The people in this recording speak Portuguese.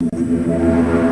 Música